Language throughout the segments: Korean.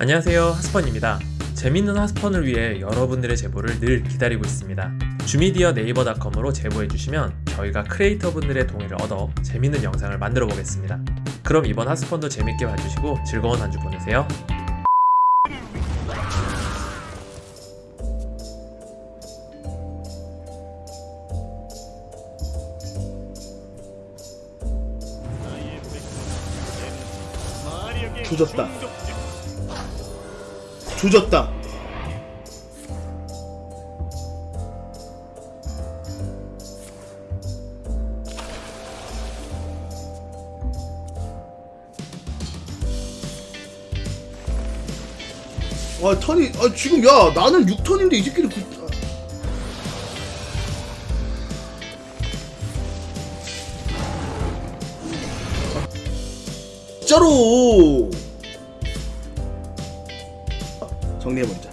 안녕하세요 하스펀입니다. 재밌는 하스펀을 위해 여러분들의 제보를 늘 기다리고 있습니다. 주미디어 네이버닷컴으로 제보해주시면 저희가 크리에이터분들의 동의를 얻어 재밌는 영상을 만들어 보겠습니다. 그럼 이번 하스펀도 재밌게 봐주시고 즐거운 한 주 보내세요. 조졌다. 조졌다. 아 턴이 아 지금 야 나는 6턴인데 이 새끼를 구... 아. 진짜로 정리해버리자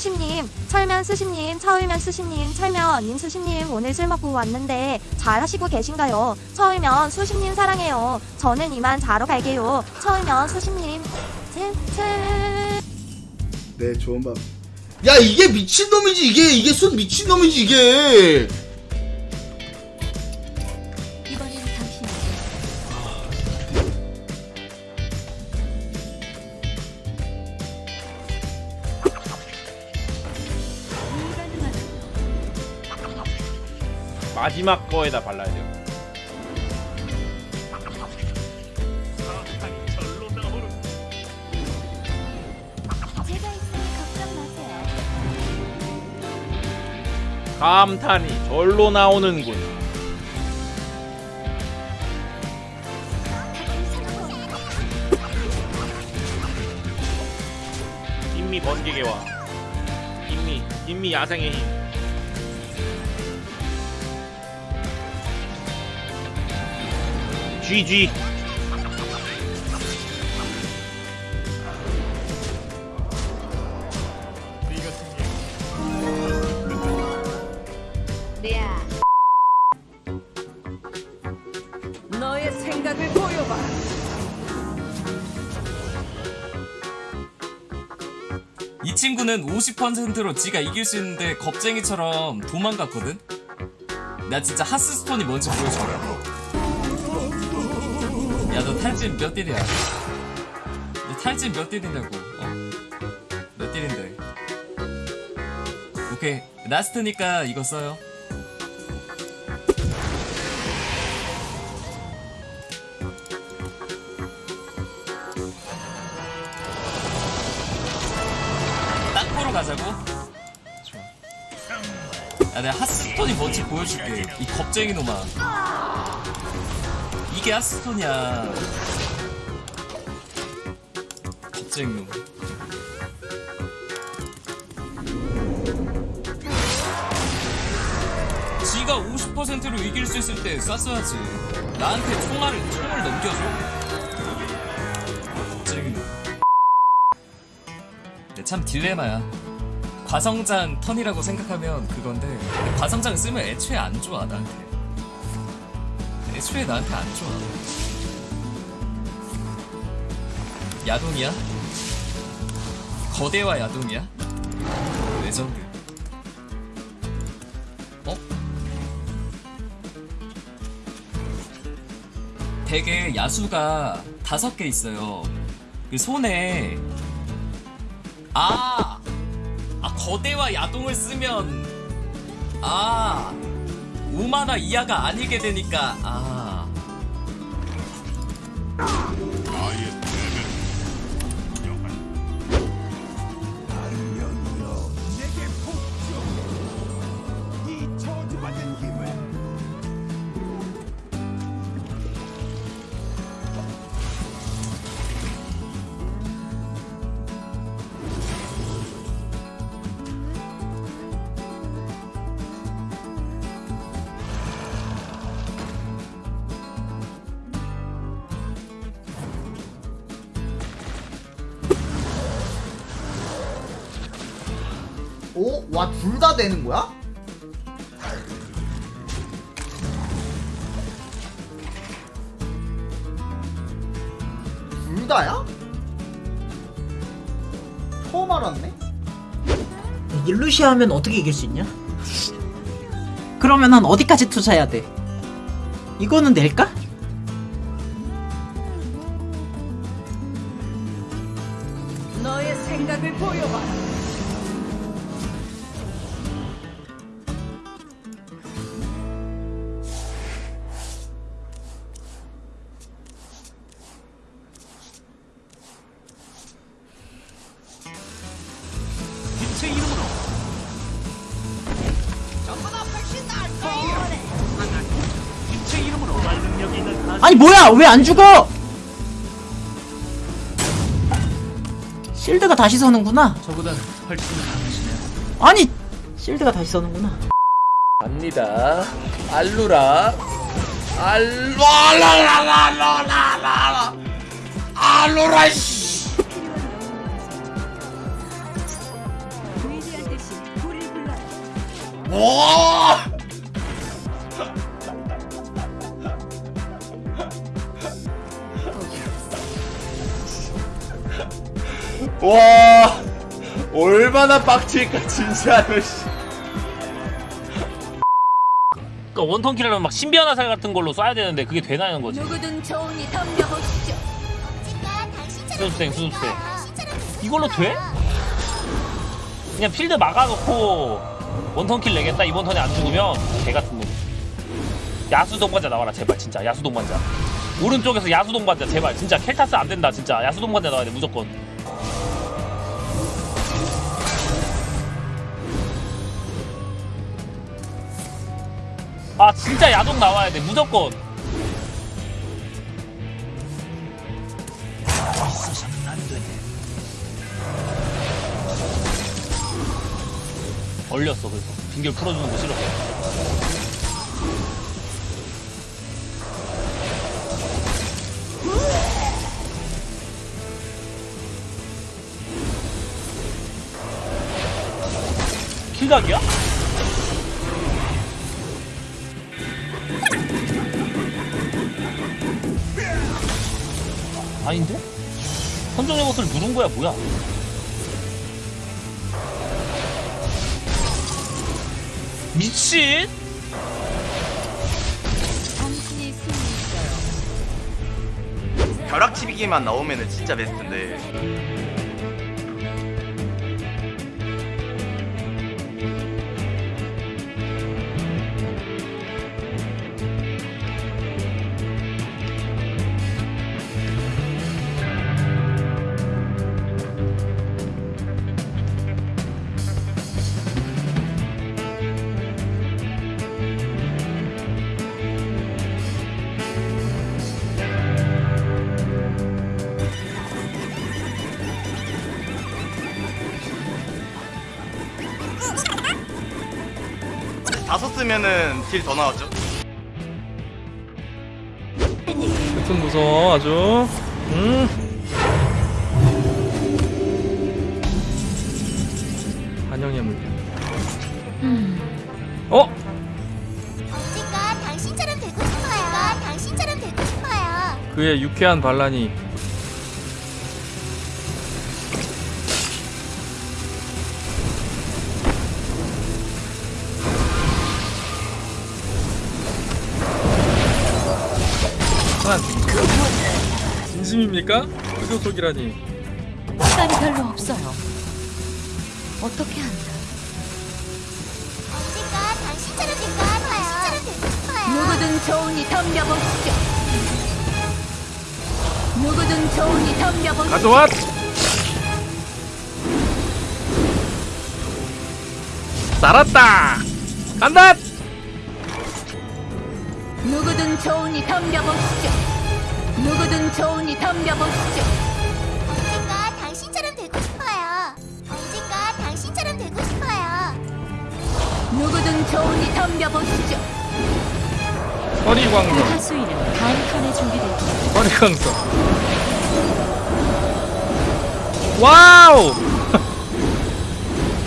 수심님, 철면 수심님, 처울면 수심님, 철면 님 수심님 오늘 술 먹고 왔는데 잘 하시고 계신가요? 처울면 수심님 사랑해요. 저는 이만 자러 갈게요. 처울면 수심님, 칠칠. 네 좋은 밤. 야 이게 미친놈이지 이게 이게 순 미친놈이지 이게 마지막 거에다 발라야 돼요. 감탄이 절로 나오는군. 인미 번개개와 인미 인미 야생의 힘. GG 너의 생각을 보여봐. 이 친구는 50%로 지가 이길 수 있는데 겁쟁이처럼 도망갔거든? 나 진짜 하스스톤이 뭔지 보여줘라 야 너 탈진 몇 딜이야? 너 탈진 몇 딜이냐고 어? 몇 딜인데 오케이 라스트니까 이거 써요 땅보러 가자고? 좋아. 야, 내가 하스스톤이 뭔지 보여줄게. 이 겁쟁이 놈아. 이게 하스스톤이야. 겁쟁이 놈. 지가 50%로 이길 수 있을 때 쐈어야지. 나한테 총알을, 총을 넘겨줘. 겁쟁이 놈. 네, 참 딜레마야. 과성장 턴이라고 생각하면 그건데 과성장 쓰면 애초에 안 좋아 나한테. 애초에 나한테 안 좋아. 야동이야? 거대화 야동이야? 레전드. 어? 되게 야수가 다섯 개 있어요. 그 손에 아! 아, 거대와 야동을 쓰면, 아, 5만화 이하가 아니게 되니까, 아. 와 둘 다 되는 거야? 둘 다야? 처음 알았네? 일루시아 하면 어떻게 이길 수 있냐? 그러면은 어디까지 투자해야 돼? 이거는 낼까? 아니 뭐야 왜 안 죽어? 실드가 다시 서는구나. 저보다는 훨씬 강하시네요. 아니 실드가 다시 서는구나. 갑니다. 알루라. 알루라라라라라라. 알루라 씨. 와! 와! 얼마나 빡칠까 진짜로 씨. 그러니까 one turn killer는 막 신비한 화살 같은 걸로 쏴야 되는데 그게 되냐는 거지. 누구든 좋으니 덤벼보시죠. 수습생 수습생. 이걸로 돼? 그냥 필드 막아놓고 one turn kill 내겠다 이번 턴에 안 죽으면 개 같은 놈. 야수 동반자 나와라 제발 진짜 야수 동반자. 오른쪽에서 야수 동반자 제발 진짜 켈타스 안 된다 진짜 야수 동반자 나와야 돼 무조건. 아 진짜 야동 나와야 돼 무조건. 얼렸어 그래서 빙결 풀어주는 거 싫었어 킬각이야? 아닌데? 선정의 것을 누른 거야 뭐야 미친? 당신이 승리했어요. 벼락치기만 나오면은 진짜 베스트인데 다 썼으면은 딜 더 나왔죠 좀 무서워 아주. 음. 환영의 물량. 어? 언젠가 당신처럼 되고 싶어요. 당신처럼 되고 싶어요. 그의 유쾌한 반란이 한 진심입니까? 흑요속이라니 시간이 별로 없어요. 어떻게 한다. 언젠가 당신처럼 되고 싶어요. 누구든 좋으니 덤벼보시죠. 누구든 좋으니 덤벼보시죠. 가져와! 살았다! 간다! 누구든 좋으니 덤벼보시죠. 누구든 좋으니 덤벼보시죠. 언젠가 당신처럼 되고 싶어요. 언젠가 당신처럼 되고 싶어요. 누구든 좋으니 덤벼보시죠. 허리광선 하수인은 다음 턴에 준비됐다. 허리광선 와우! 그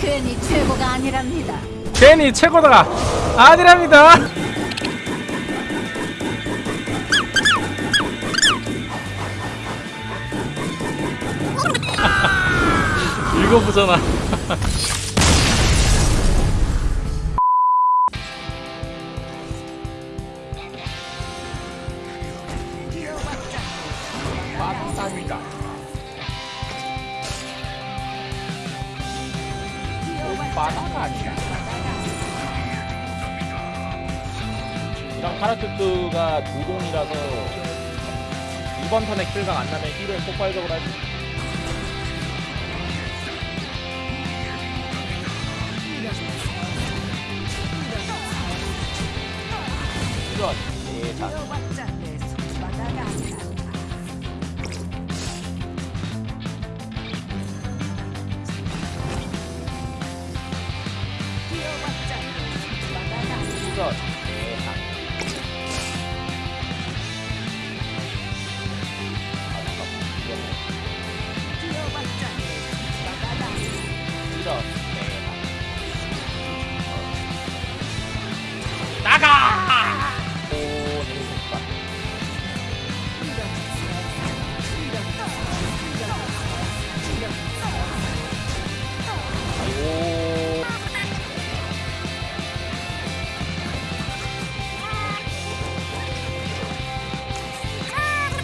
괜히 최고가 아니랍니다. 괜히 최고다가 아니랍니다. 읽어보잖아. 이랑 카라투스가 두 공이라서 이번 턴에 킬각 안 나면 힐을 폭발적으로 하지. 이 런 예상.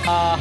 아,